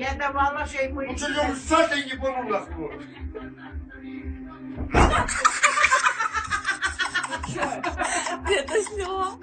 Я давала ще й мої. Ну что, я садик не ебану нахуй. Ты это сняла?